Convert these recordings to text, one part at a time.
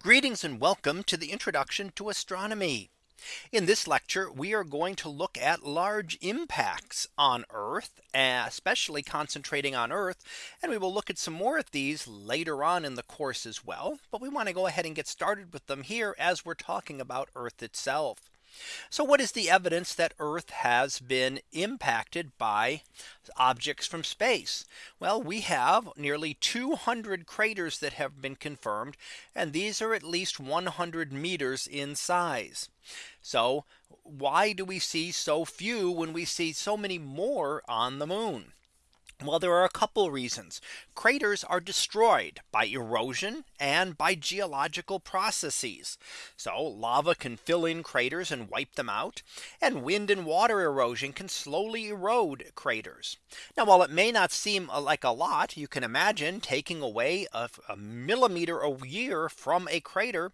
Greetings and welcome to the introduction to astronomy. In this lecture, we are going to look at large impacts on Earth, especially concentrating on Earth. And we will look at some more of these later on in the course as well. But we want to go ahead and get started with them here as we're talking about Earth itself. So what is the evidence that Earth has been impacted by objects from space? Well, we have nearly 200 craters that have been confirmed. And these are at least 100 meters in size. So why do we see so few when we see so many more on the moon? Well, there are a couple reasons. Craters are destroyed by erosion and by geological processes. So lava can fill in craters and wipe them out. And wind and water erosion can slowly erode craters. Now, while it may not seem uh, like a lot, you can imagine taking away a, a millimeter a year from a crater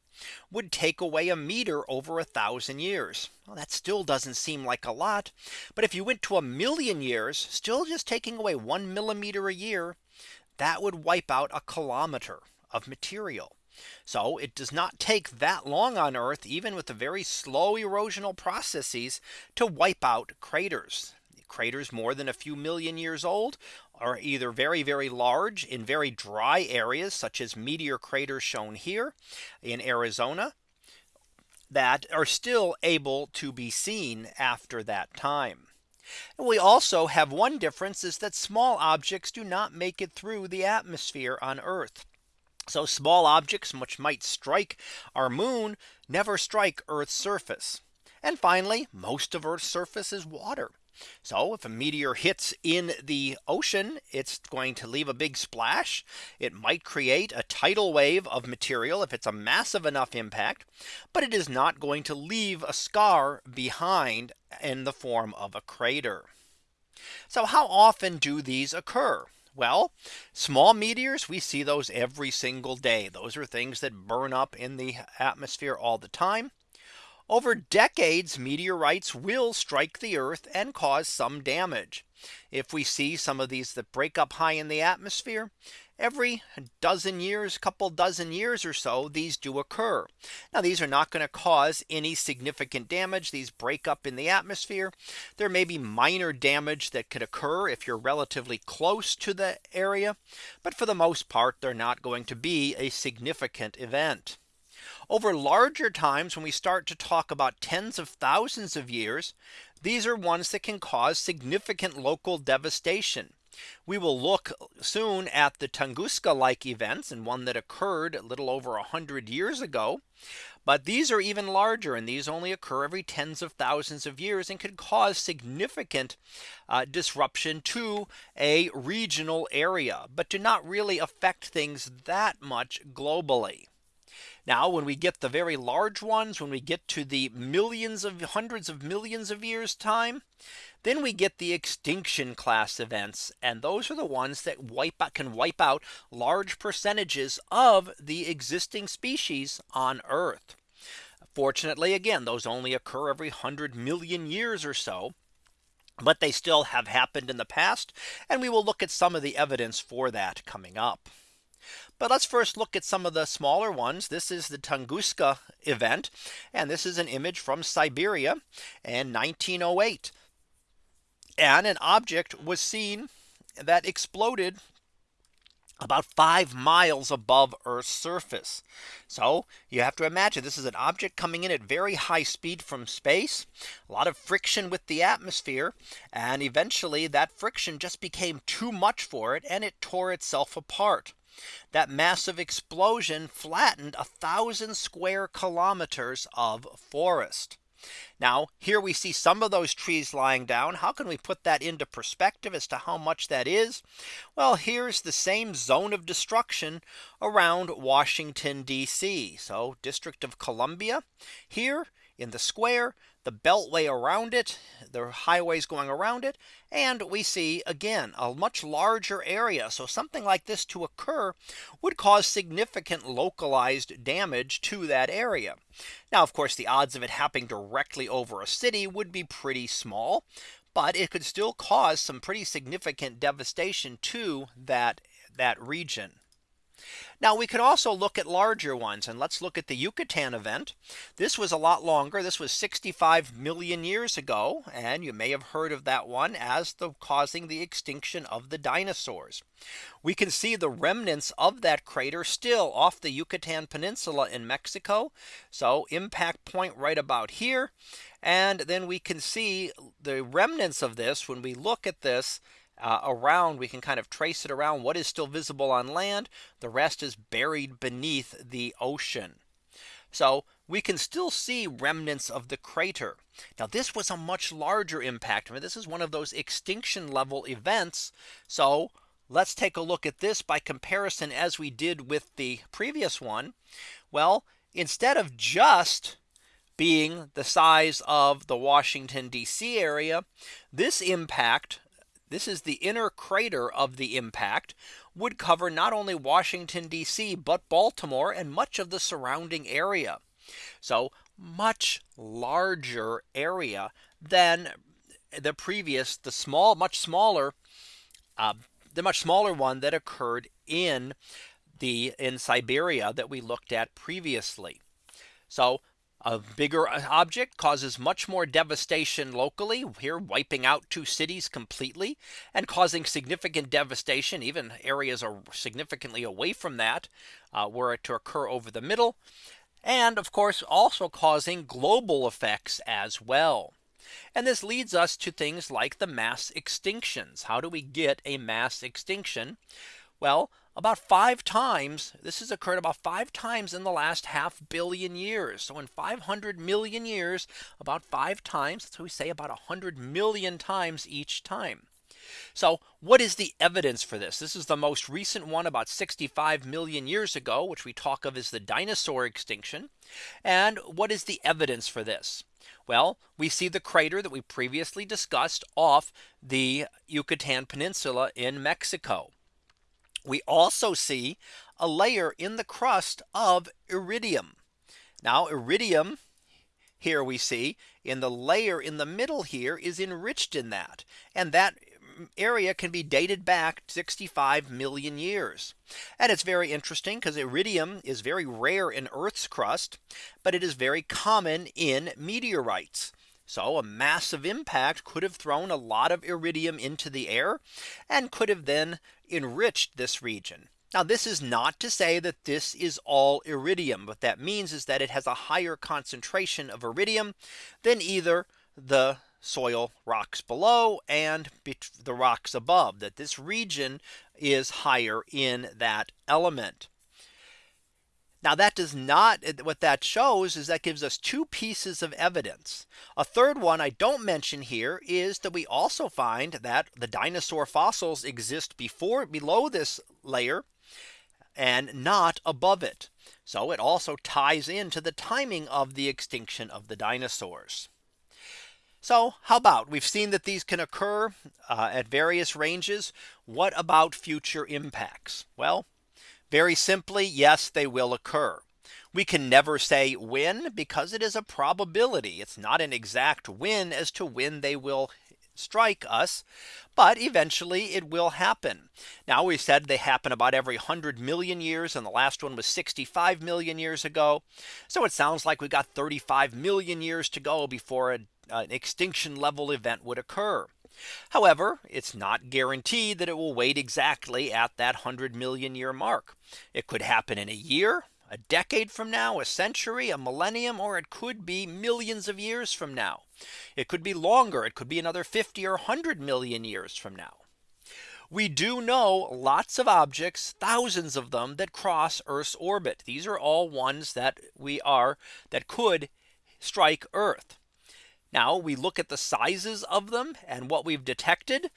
would take away a meter over a thousand years. Well, that still doesn't seem like a lot. But if you went to a million years, still just taking away one millimeter a year, that would wipe out a kilometer of material. So it does not take that long on Earth, even with the very slow erosional processes to wipe out craters. Craters more than a few million years old are either very, very large in very dry areas such as meteor craters shown here in Arizona that are still able to be seen after that time. And we also have one difference is that small objects do not make it through the atmosphere on Earth. So small objects which might strike our moon never strike Earth's surface. And finally, most of Earth's surface is water. So if a meteor hits in the ocean, it's going to leave a big splash. It might create a tidal wave of material if it's a massive enough impact. But it is not going to leave a scar behind in the form of a crater. So how often do these occur? Well, small meteors, we see those every single day. Those are things that burn up in the atmosphere all the time. Over decades, meteorites will strike the Earth and cause some damage. If we see some of these that break up high in the atmosphere, every dozen years, couple dozen years or so, these do occur. Now these are not going to cause any significant damage. These break up in the atmosphere. There may be minor damage that could occur if you're relatively close to the area. But for the most part, they're not going to be a significant event. Over larger times when we start to talk about tens of thousands of years, these are ones that can cause significant local devastation. We will look soon at the Tunguska like events and one that occurred a little over 100 years ago. But these are even larger and these only occur every tens of thousands of years and could cause significant uh, disruption to a regional area, but do not really affect things that much globally. Now when we get the very large ones, when we get to the millions of hundreds of millions of years time, then we get the extinction class events. And those are the ones that wipe out can wipe out large percentages of the existing species on Earth. Fortunately, again, those only occur every 100 million years or so. But they still have happened in the past. And we will look at some of the evidence for that coming up. But let's first look at some of the smaller ones. This is the Tunguska event. And this is an image from Siberia in 1908. And an object was seen that exploded about five miles above Earth's surface. So you have to imagine this is an object coming in at very high speed from space, a lot of friction with the atmosphere. And eventually that friction just became too much for it and it tore itself apart. That massive explosion flattened a thousand square kilometers of forest. Now here we see some of those trees lying down. How can we put that into perspective as to how much that is? Well, here's the same zone of destruction around Washington, DC. So District of Columbia here in the square the beltway around it, the highways going around it. And we see again a much larger area. So something like this to occur would cause significant localized damage to that area. Now, of course, the odds of it happening directly over a city would be pretty small. But it could still cause some pretty significant devastation to that that region. Now we could also look at larger ones and let's look at the Yucatan event. This was a lot longer. This was 65 million years ago. And you may have heard of that one as the causing the extinction of the dinosaurs. We can see the remnants of that crater still off the Yucatan Peninsula in Mexico. So impact point right about here. And then we can see the remnants of this when we look at this uh, around we can kind of trace it around what is still visible on land. The rest is buried beneath the ocean. So we can still see remnants of the crater. Now this was a much larger impact. I mean, this is one of those extinction level events. So let's take a look at this by comparison as we did with the previous one. Well, instead of just being the size of the Washington DC area, this impact this is the inner crater of the impact would cover not only Washington DC, but Baltimore and much of the surrounding area. So much larger area than the previous the small much smaller uh, the much smaller one that occurred in the in Siberia that we looked at previously. So a bigger object causes much more devastation locally here wiping out two cities completely and causing significant devastation even areas are significantly away from that uh, were it to occur over the middle and of course also causing global effects as well. And this leads us to things like the mass extinctions. How do we get a mass extinction? Well, about five times. This has occurred about five times in the last half billion years. So in 500 million years, about five times. So we say about 100 million times each time. So what is the evidence for this? This is the most recent one about 65 million years ago, which we talk of as the dinosaur extinction. And what is the evidence for this? Well, we see the crater that we previously discussed off the Yucatan Peninsula in Mexico. We also see a layer in the crust of iridium. Now iridium here we see in the layer in the middle here is enriched in that. And that area can be dated back 65 million years. And it's very interesting because iridium is very rare in Earth's crust, but it is very common in meteorites. So a massive impact could have thrown a lot of iridium into the air and could have then enriched this region. Now this is not to say that this is all iridium. What that means is that it has a higher concentration of iridium than either the soil rocks below and the rocks above that this region is higher in that element. Now that does not what that shows is that gives us two pieces of evidence. A third one I don't mention here is that we also find that the dinosaur fossils exist before below this layer and not above it. So it also ties into the timing of the extinction of the dinosaurs. So how about we've seen that these can occur uh, at various ranges. What about future impacts? Well, very simply, yes, they will occur. We can never say when because it is a probability. It's not an exact when as to when they will strike us. But eventually it will happen. Now we said they happen about every 100 million years and the last one was 65 million years ago. So it sounds like we got 35 million years to go before an extinction level event would occur. However, it's not guaranteed that it will wait exactly at that 100 million year mark. It could happen in a year, a decade from now, a century, a millennium, or it could be millions of years from now. It could be longer. It could be another 50 or 100 million years from now. We do know lots of objects, thousands of them that cross Earth's orbit. These are all ones that we are that could strike Earth. Now we look at the sizes of them and what we've detected.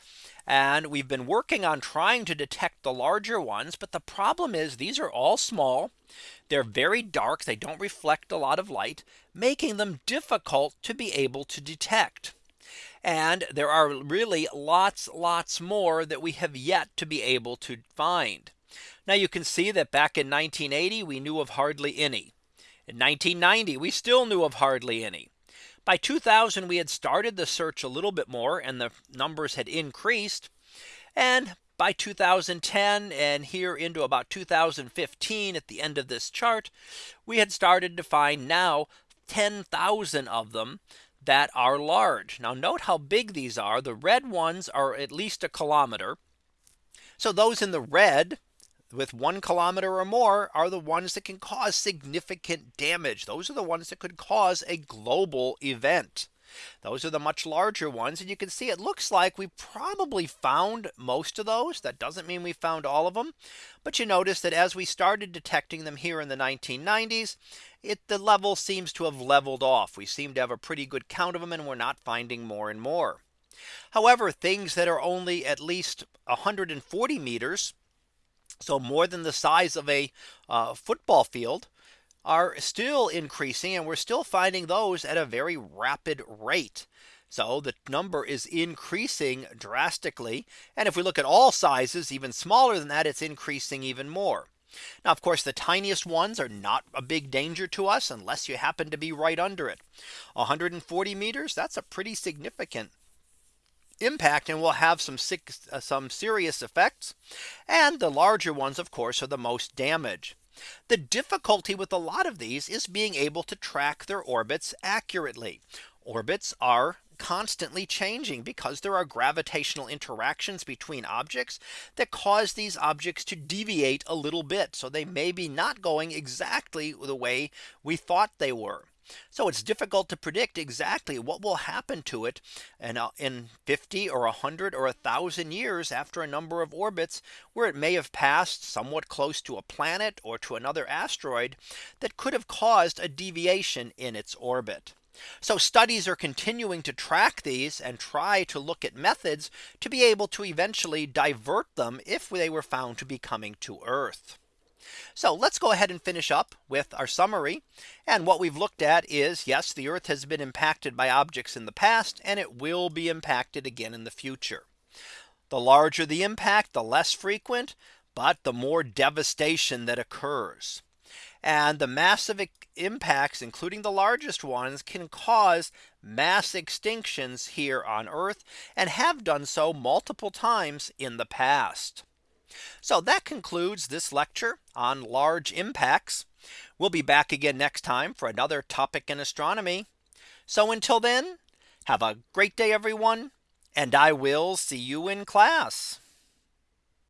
And we've been working on trying to detect the larger ones. But the problem is these are all small. They're very dark. They don't reflect a lot of light, making them difficult to be able to detect. And there are really lots, lots more that we have yet to be able to find. Now you can see that back in 1980, we knew of hardly any. In 1990, we still knew of hardly any. By 2000 we had started the search a little bit more and the numbers had increased. And by 2010 and here into about 2015 at the end of this chart, we had started to find now 10,000 of them that are large. Now note how big these are. The red ones are at least a kilometer. So those in the red with one kilometer or more are the ones that can cause significant damage. Those are the ones that could cause a global event. Those are the much larger ones. And you can see it looks like we probably found most of those. That doesn't mean we found all of them. But you notice that as we started detecting them here in the 1990s, it the level seems to have leveled off. We seem to have a pretty good count of them and we're not finding more and more. However, things that are only at least 140 meters, so more than the size of a uh, football field, are still increasing and we're still finding those at a very rapid rate. So the number is increasing drastically. And if we look at all sizes, even smaller than that, it's increasing even more. Now, of course, the tiniest ones are not a big danger to us unless you happen to be right under it. 140 meters, that's a pretty significant impact and will have some uh, some serious effects. And the larger ones, of course, are the most damage. The difficulty with a lot of these is being able to track their orbits accurately. Orbits are constantly changing because there are gravitational interactions between objects that cause these objects to deviate a little bit. So they may be not going exactly the way we thought they were. So it's difficult to predict exactly what will happen to it and in, uh, in 50 or 100 or 1000 years after a number of orbits where it may have passed somewhat close to a planet or to another asteroid that could have caused a deviation in its orbit. So studies are continuing to track these and try to look at methods to be able to eventually divert them if they were found to be coming to Earth. So let's go ahead and finish up with our summary. And what we've looked at is yes, the Earth has been impacted by objects in the past and it will be impacted again in the future. The larger the impact, the less frequent, but the more devastation that occurs. And the massive impacts, including the largest ones, can cause mass extinctions here on Earth and have done so multiple times in the past. So that concludes this lecture on large impacts. We'll be back again next time for another topic in astronomy. So until then, have a great day, everyone, and I will see you in class.